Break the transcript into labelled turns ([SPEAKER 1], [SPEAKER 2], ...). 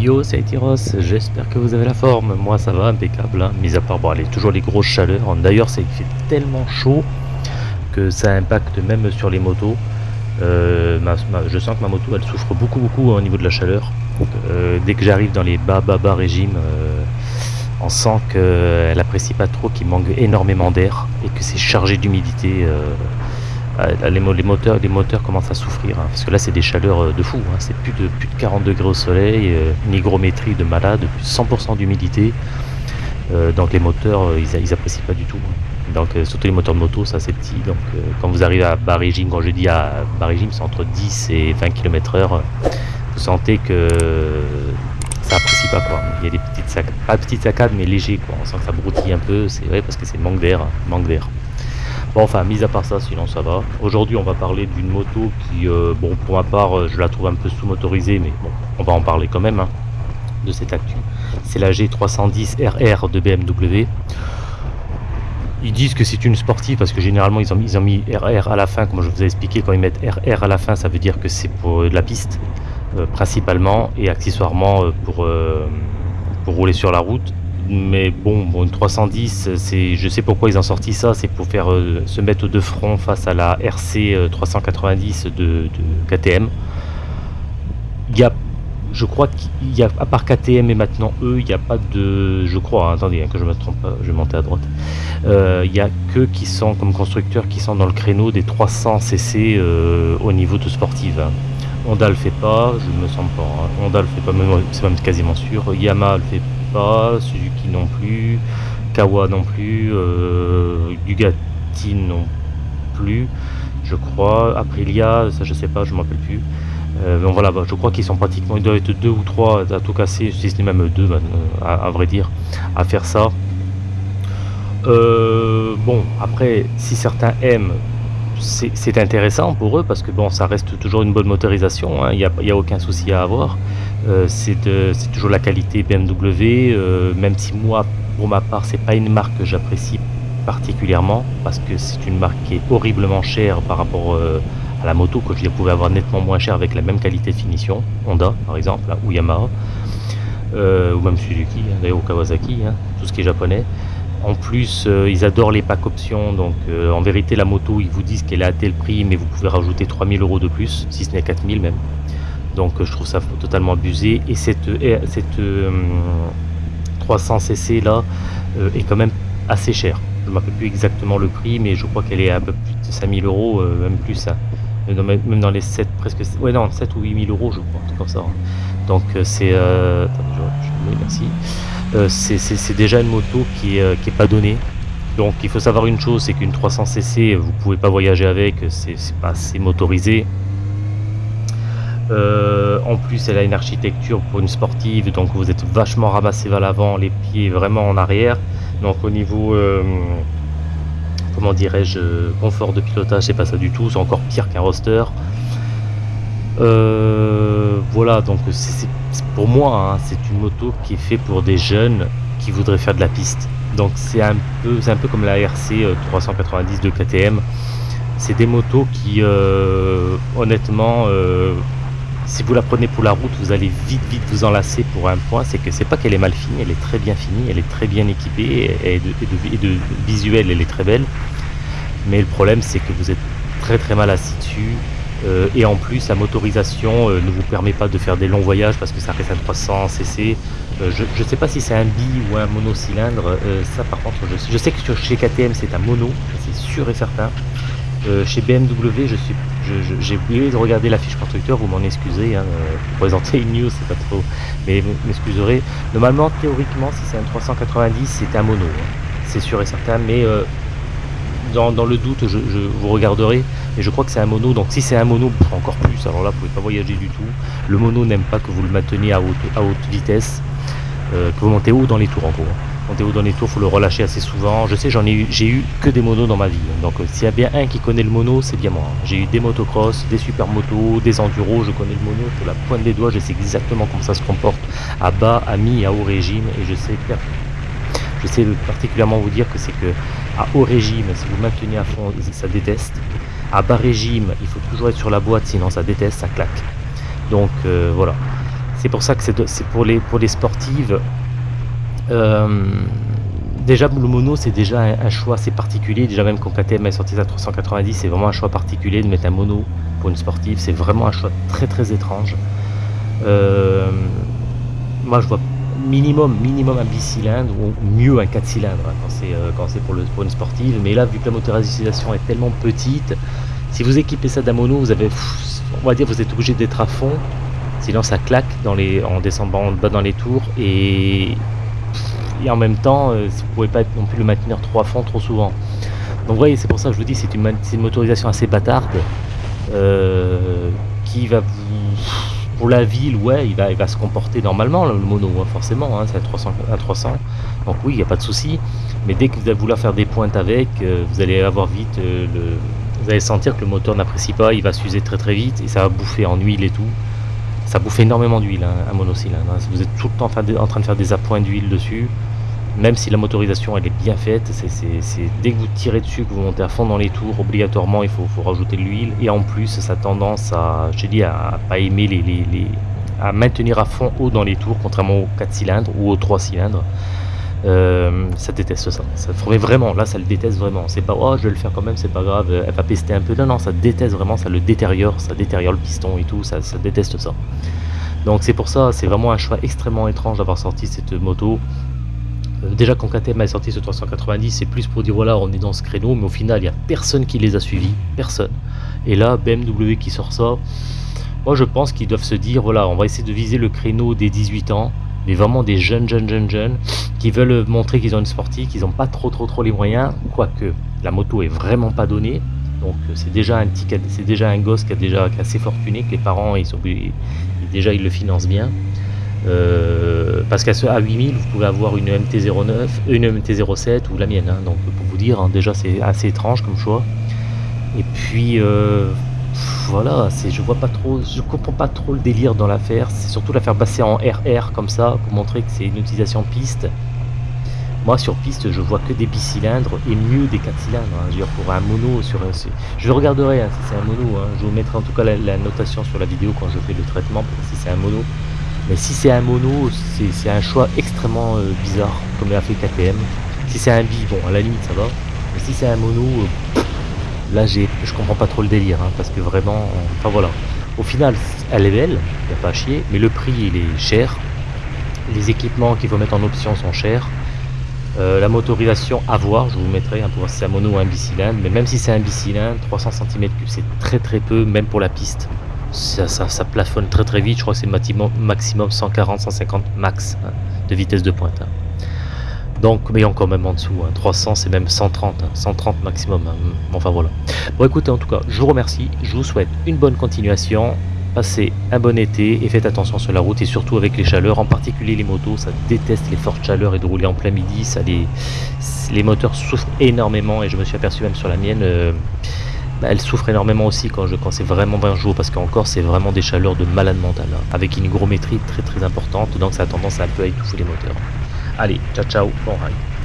[SPEAKER 1] Yo, c'est Tyros, j'espère que vous avez la forme. Moi, ça va, impeccable. Hein. Mis à part, toujours les grosses chaleurs. D'ailleurs, c'est fait tellement chaud que ça impacte même sur les motos. Euh, je sens que ma moto, elle souffre beaucoup, beaucoup au niveau de la chaleur. Euh, dès que j'arrive dans les bas, bas, bas régimes, euh, on sent qu'elle apprécie pas trop, qu'il manque énormément d'air et que c'est chargé d'humidité. Euh, les, moteurs, commencent à souffrir, hein, parce que là c'est des chaleurs euh, de fou, hein. c'est plus de, plus de 40 degrés au soleil, euh, une hygrométrie de malade, plus 100% d'humidité, donc les moteurs ils, apprécient pas du tout. Hein. Donc surtout les moteurs de moto, ça c'est petit, donc quand vous arrivez à bas régime, quand je dis à bas régime, c'est entre 10 et 20 km heure, vous sentez que ça apprécie pas quoi. Il y a des petites saccades, pas petites saccades mais léger quoi, on sent que ça broutille un peu, c'est vrai parce que c'est manque d'air, manque d'air. Bon, enfin, mis à part ça, sinon ça va. Aujourd'hui, on va parler d'une moto qui, euh, bon, pour ma part, euh, je la trouve un peu sous-motorisée, mais bon, on va en parler quand même hein, de cette actu. C'est la G310RR de BMW. Ils disent que c'est une sportive parce que généralement ils ont, ont mis RR à la fin, comme je vous ai expliqué, quand ils mettent RR à la fin, ça veut dire que c'est pour de la piste, euh, principalement, et accessoirement pour rouler sur la route mais bon, une 310, c'est, je sais pourquoi ils ont sorti ça, c'est pour faire euh, se mettre de front face à la RC 390 euh, de, KTM. Il y a, je crois qu'il y a, à part KTM et maintenant eux, il n'y a pas de, je crois, hein, attendez, hein, que je me trompe je vais monter à droite. Euh, il n'y a que qui sont comme constructeurs qui sont dans le créneau des 300 cc au niveau de sportive. Honda le fait pas, je me sens pas. Hein. Honda le fait pas, c'est même quasiment sûr. Yamaha le fait pas, Suzuki non plus, Kawa non plus, euh, non plus, je crois. Aprilia, ça je sais pas, je m'en rappelle plus. Euh, donc voilà, bah, je crois qu'ils sont pratiquement, ils doivent être deux ou trois à tout casser, si ce n'est même deux, bah, à, vrai dire, à faire ça. Euh, bon, après, si certains aiment c'est intéressant pour eux parce que bon, ça reste toujours une bonne motorisation, hein. il n'y a, aucun souci à avoir. Euh, c'est toujours la qualité BMW, euh, même si moi, pour ma part, c'est pas une marque que j'apprécie particulièrement parce que c'est une marque qui est horriblement chère par rapport euh, à la moto que je pouvais avoir nettement moins cher avec la même qualité de finition, Honda par exemple, ou Yamaha, ou même Suzuki, hein, Kawasaki, hein, tout ce qui est japonais. En plus, ils adorent les packs options, donc en vérité, la moto, ils vous disent qu'elle est à tel prix, mais vous pouvez rajouter 3000 euros de plus, si ce n'est 4000 même. Donc euh, je trouve ça totalement abusé. Et cette, cette 300cc là est quand même assez chère. Je ne me rappelle plus exactement le prix, mais je crois qu'elle est à peu plus de 5000 euros, même plus. Hein. Même dans les 7, presque, ouais, non, 7 ou 8000 euros, je crois, comme ça. Hein. Donc c'est... Euh, c'est déjà une moto qui n'est euh, pas donnée. Donc il faut savoir une chose, c'est qu'une 300cc, vous pouvez pas voyager avec, c'est pas assez motorisé. Euh, en plus, elle a une architecture pour une sportive, donc vous êtes vachement ramassé vers l'avant, les pieds vraiment en arrière. Donc au niveau, comment dirais-je, confort de pilotage, c'est pas ça du tout, c'est encore pire qu'un roster. voilà, donc pour moi, hein, c'est une moto qui est faite pour des jeunes qui voudraient faire de la piste. Donc c'est un peu, c'est un peu comme la RC 390 euh, de KTM. C'est des motos qui, euh, honnêtement, euh, si vous la prenez pour la route, vous allez vite, vite vous enlacer pour un point. C'est que c'est pas qu'elle est mal finie, elle est très bien finie, elle est très bien équipée et de, visuel, elle est très belle. Mais le problème, c'est que vous êtes très très mal assis dessus. Euh, et en plus, la motorisation euh, ne vous permet pas de faire des longs voyages parce que ça reste un 300 cc. Euh, je ne sais pas si c'est un bi ou un monocylindre. ça, par contre, je, je, sais que chez KTM, c'est un mono, c'est sûr et certain. chez BMW, je suis, j'ai oublié de regarder la fiche constructeur, vous m'en excusez. Hein, pour présenter une news, c'est pas trop, mais vous m'excuserez. Normalement, théoriquement, si c'est un 390, c'est un mono. Hein. c'est sûr et certain, mais dans, le doute, je, vous regarderai, mais je crois que c'est un mono, donc si c'est un mono, encore plus, alors là, vous pouvez pas voyager du tout. Le mono n'aime pas que vous le mainteniez à haute, à haute vitesse, euh, que vous montez haut dans les tours en gros. Montez haut dans les tours, faut le relâcher assez souvent. Je sais, j'en ai eu, j'ai eu que des monos dans ma vie, donc euh, s'il y a bien un qui connaît le mono, c'est bien moi. J'ai eu des motocross, des super motos, des enduros, je connais le mono pour la pointe des doigts, je sais exactement comment ça se comporte à bas, à mi, à haut régime, et je sais je sais particulièrement vous dire que c'est que à haut régime, si vous maintenez à fond, ça déteste. À bas régime, il faut toujours être sur la boîte, sinon ça déteste, ça claque. Donc euh, voilà. C'est pour ça que c'est pour les, pour les sportives. Euh, déjà, le mono, c'est déjà un, choix assez particulier. Déjà, même quand KTM est sorti à 390, c'est vraiment un choix particulier de mettre un mono pour une sportive. C'est vraiment un choix très très étrange. Euh, moi, je vois minimum, minimum un bicylindre ou mieux un 4 cylindres hein, euh, quand c'est pour, le, pour une sportive. Mais là, vu que la motorisation est tellement petite, si vous équipez ça d'un mono, vous avez, on va dire, vous êtes obligé d'être à fond Sinon ça claque en descendant bas dans les tours et, et en même temps euh, vous pouvez pas non plus le maintenir trop à fond trop souvent. Donc vous voyez c'est pour ça que je vous dis c'est une, motorisation assez bâtarde euh, qui va pour la ville ouais il va, se comporter normalement le mono hein, forcément hein, c'est à 300 à 300 donc oui il n'y a pas de souci mais dès que vous allez vouloir faire des pointes avec euh, vous allez avoir vite le vous allez sentir que le moteur n'apprécie pas il va s'user très très vite et ça va bouffer en huile et tout ça bouffe énormément d'huile, un monocylindre. Hein. Vous êtes tout le temps en train de faire des appoints d'huile dessus. Même si la motorisation elle est bien faite, c'est dès que vous tirez dessus, que vous montez à fond dans les tours, obligatoirement il faut, rajouter de l'huile. Et en plus, ça a tendance à, je à pas aimer les, à maintenir à fond haut dans les tours, contrairement aux 4 cylindres ou aux 3 cylindres. Euh, ça déteste ça. Ça vraiment, là ça le déteste vraiment. C'est pas oh je vais le faire quand même, c'est pas grave, elle va pester un peu. Non, non, ça déteste vraiment, ça le détériore, ça détériore le piston et tout, ça déteste ça. Donc c'est pour ça, c'est vraiment un choix extrêmement étrange d'avoir sorti cette moto. Euh, déjà quand KTM a sorti ce 390, c'est plus pour dire voilà, on est dans ce créneau, mais au final, il n'y a personne qui les a suivis, personne. Et là, BMW qui sort ça, moi je pense qu'ils doivent se dire voilà, on va essayer de viser le créneau des 18 ans mais vraiment des jeunes, jeunes, jeunes, jeunes, qui veulent montrer qu'ils ont une sportive, qu'ils n'ont pas trop, trop, trop les moyens, quoique la moto est vraiment pas donnée. Donc c'est déjà un petit, c'est déjà un gosse qui a déjà assez fortuné, que les parents ils déjà ils le financent bien. Euh, parce qu'à à 8000 vous pouvez avoir une MT09, une MT07 ou la mienne. Hein. donc pour vous dire, hein, déjà c'est assez étrange comme choix. Et puis euh, voilà, je vois pas trop, je comprends pas trop le délire dans l'affaire. C'est surtout la faire passer en RR comme ça pour montrer que c'est une utilisation piste. Moi sur piste, je vois que des bicylindres et mieux des 4 cylindres. Hein. Je dire, pour un mono sur je regarderai si c'est un mono. Je vous mettrai en tout cas la, notation sur la vidéo quand je fais le traitement si c'est un mono. Mais si c'est un mono, c'est un choix extrêmement euh, bizarre comme l'a fait KTM. Si c'est un bi, bon à la limite ça va. Mais si c'est un mono, euh, là j'ai je comprends pas trop le délire hein, parce que vraiment enfin voilà. Au final elle est belle il a pas à chier mais le prix il est cher. Les équipements qu'il faut mettre en option sont chers. Euh, la motorisation à voir je vous mettrai hein, pour voir si c'est un mono ou un bicylindre. Mais même si c'est un bicylindre 300 cm3 c'est très très peu même pour la piste ça, plafonne très très vite je crois que c'est maximum, maximum 140 150 max hein, de vitesse de pointe donc, mais encore même en dessous, 300 hein. c'est même 130, 130 hein. maximum. Hein. Enfin voilà. Bon écoutez, en tout cas, je vous remercie, je vous souhaite une bonne continuation, passez un bon été et faites attention sur la route et surtout avec les chaleurs, en particulier les motos, ça déteste les fortes chaleurs et de rouler en plein midi, ça les, les moteurs souffrent énormément et je me suis aperçu même sur la mienne, euh, bah, elle souffre énormément aussi quand, c'est vraiment 20 jours parce qu'encore c'est vraiment des chaleurs de malade mental, avec une hygrométrie très très importante, donc ça a tendance à un peu à étouffer les moteurs. Allez, ciao ciao, bon ride.